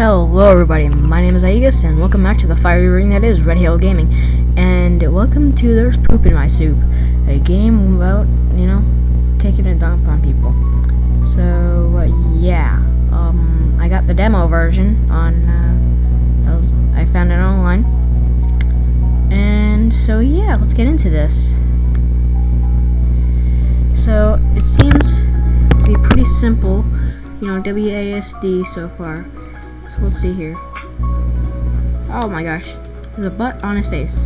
Hello everybody, my name is Aegis and welcome back to the fiery ring that is Red Hill Gaming. And welcome to There's Poop in My Soup, a game about, you know, taking a dump on people. So, uh, yeah, um, I got the demo version on, uh, I found it online. And so, yeah, let's get into this. So, it seems to be pretty simple, you know, WASD so far. Let's see here. Oh my gosh. There's a butt on his face.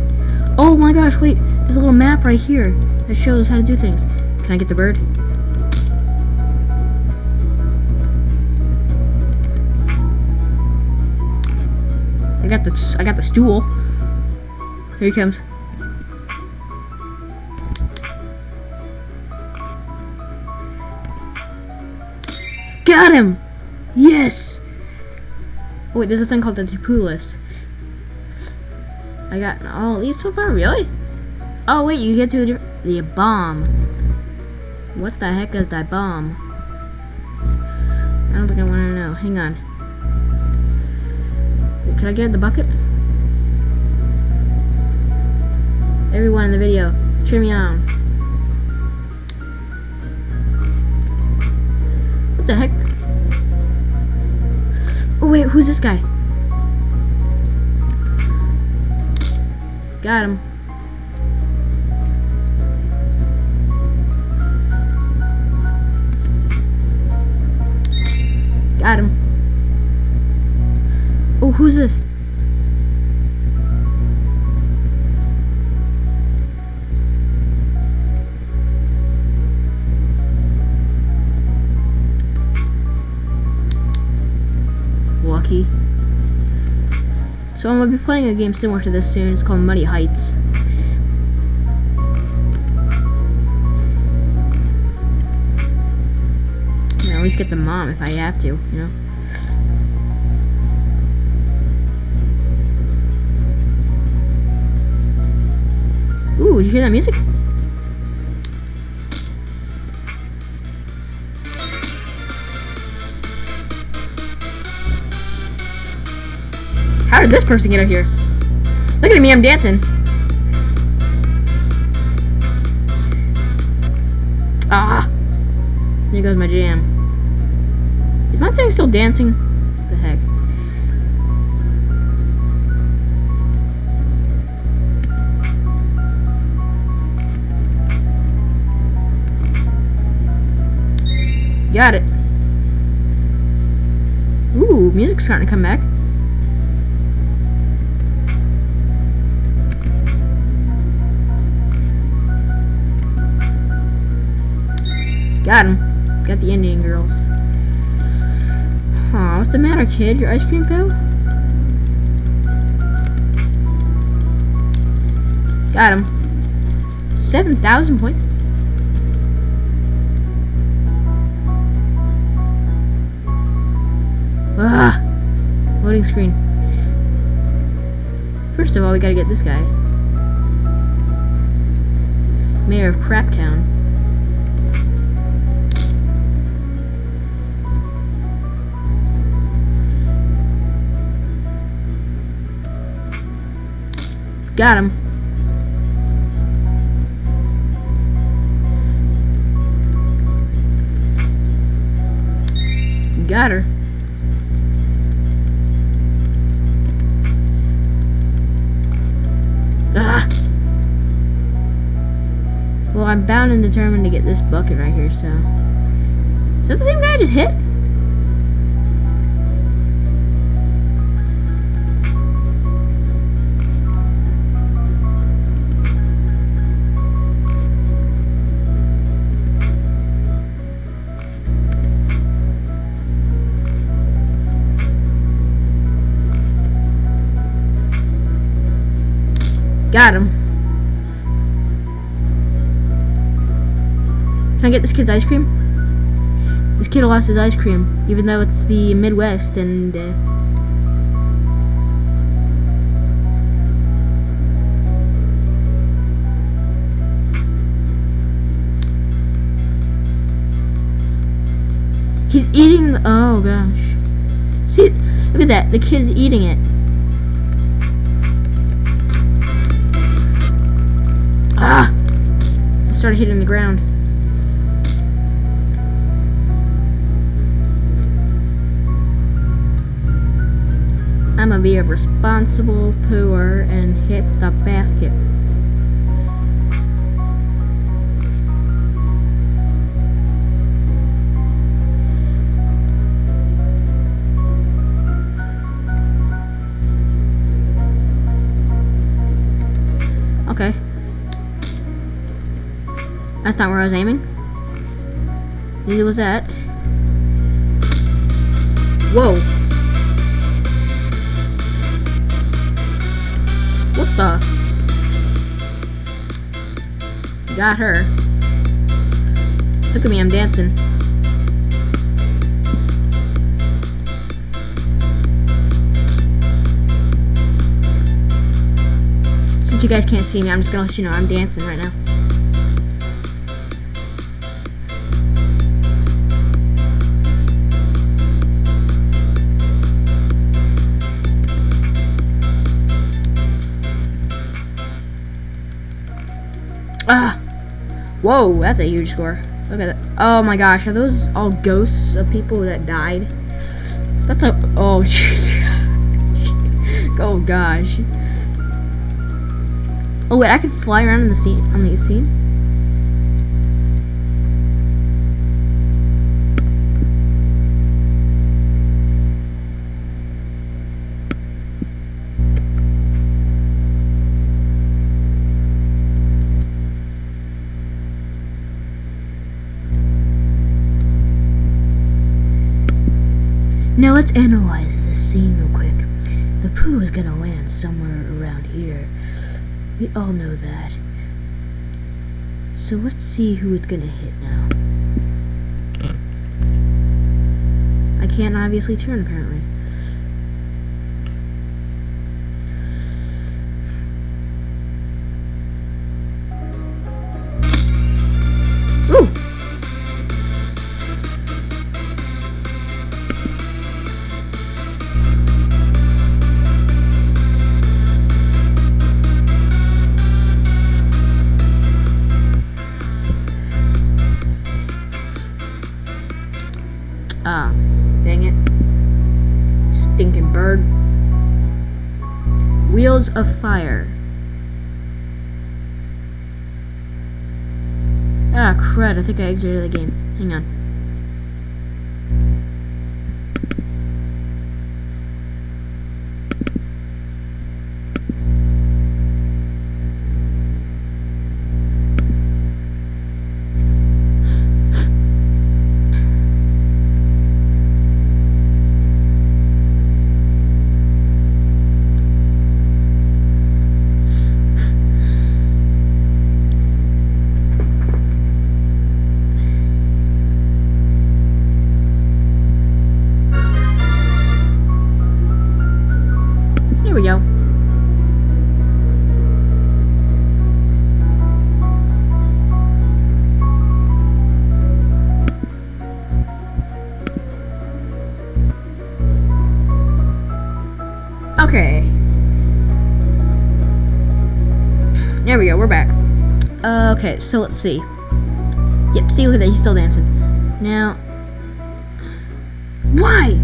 Oh my gosh, wait. There's a little map right here that shows how to do things. Can I get the bird? I got the I got the stool. Here he comes. Got him! Yes! Oh, wait, there's a thing called the to list. I got oh, all these so far, really? Oh wait, you get to the bomb. What the heck is that bomb? I don't think I want to know. Hang on. Can I get the bucket? Everyone in the video, cheer me on. What the heck? Oh wait, who's this guy? Got him. Got him. Oh, who's this? So I'm going to be playing a game similar to this soon. It's called Muddy Heights. You know, at least get the mom if I have to, you know. Ooh, did you hear that music? This person get up here? Look at me, I'm dancing. Ah! There goes my jam. Is my thing still dancing? What the heck? Got it. Ooh, music's starting to come back. Got him. Got the Indian girls. Aw, what's the matter, kid? Your ice cream fell? Got him. 7,000 points. Ah! Loading screen. First of all, we gotta get this guy. Mayor of Craptown. Got him. Got her. Ah! Well, I'm bound and determined to get this bucket right here, so... Is that the same guy I just hit? Got him. Can I get this kid's ice cream? This kid lost his ice cream, even though it's the Midwest and... Uh, He's eating the, oh gosh. See, Look at that. The kid's eating it. Ah! I started hitting the ground. I'm gonna be a responsible pooer and hit I was aiming. Neither was that. Whoa. What the? Got her. Look at me, I'm dancing. Since you guys can't see me, I'm just gonna let you know I'm dancing right now. Whoa, that's a huge score. Look at that. Oh my gosh, are those all ghosts of people that died? That's a. Oh, oh gosh. Oh wait, I can fly around in the scene on the scene. Analyze this scene real quick. The poo is gonna land somewhere around here. We all know that. So let's see who it's gonna hit now. I can't obviously turn apparently. Of Fire. Ah, crud. I think I exited the game. Hang on. Okay. There we go, we're back. Uh, okay, so let's see. Yep, see, look at that, he's still dancing. Now, why?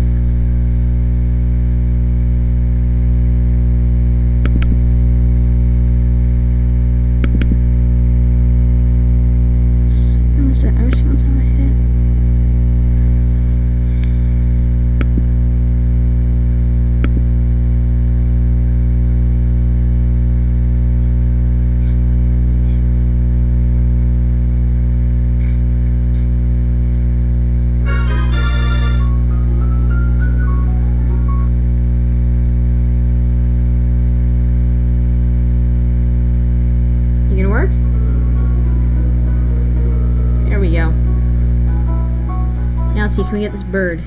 Let's see, can we get this bird?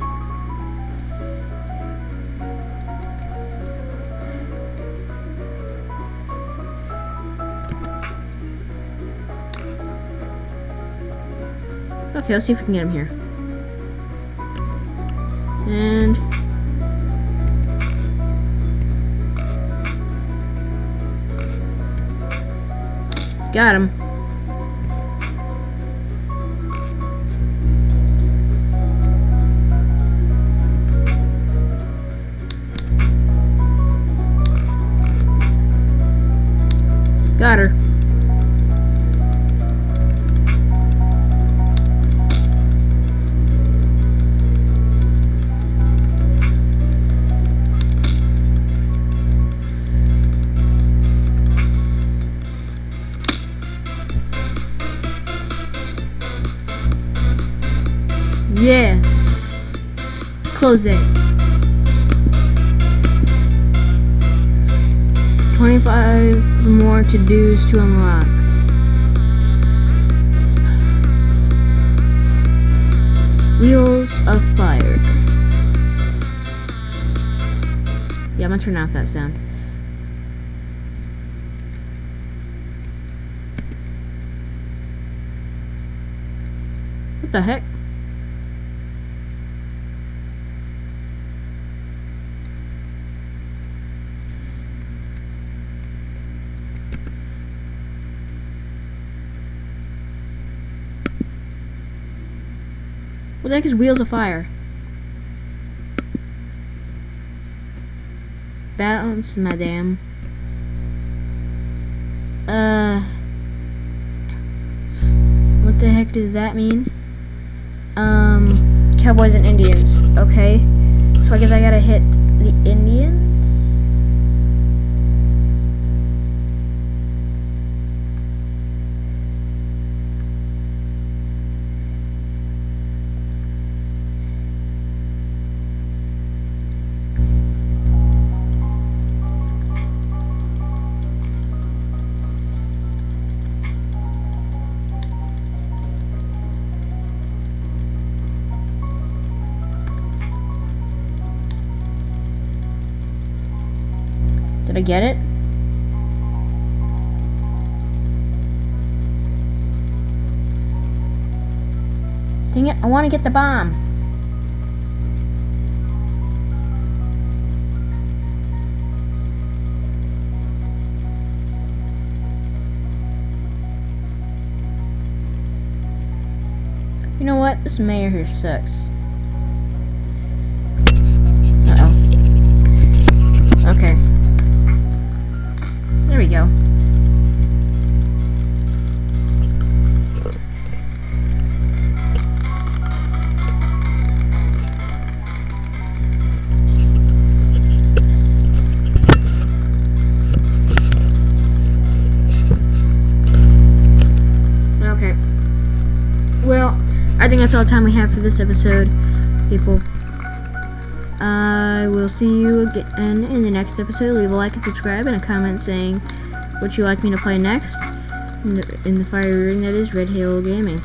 Okay, let's see if we can get him here. And... Got him. Close it. 25 more to-dos to unlock. Wheels of Fire. Yeah, I'm gonna turn off that sound. What the heck? What the heck is Wheels of Fire? Bounce, madame. Uh. What the heck does that mean? Um. Cowboys and Indians. Okay. So I guess I gotta hit the Indians? Did I get it? Dang it, I want to get the bomb. You know what? This mayor here sucks. That's all the time we have for this episode, people. I will see you again in the next episode. Leave a like and subscribe and a comment saying what you like me to play next in the, in the fire ring that is Red Halo Gaming.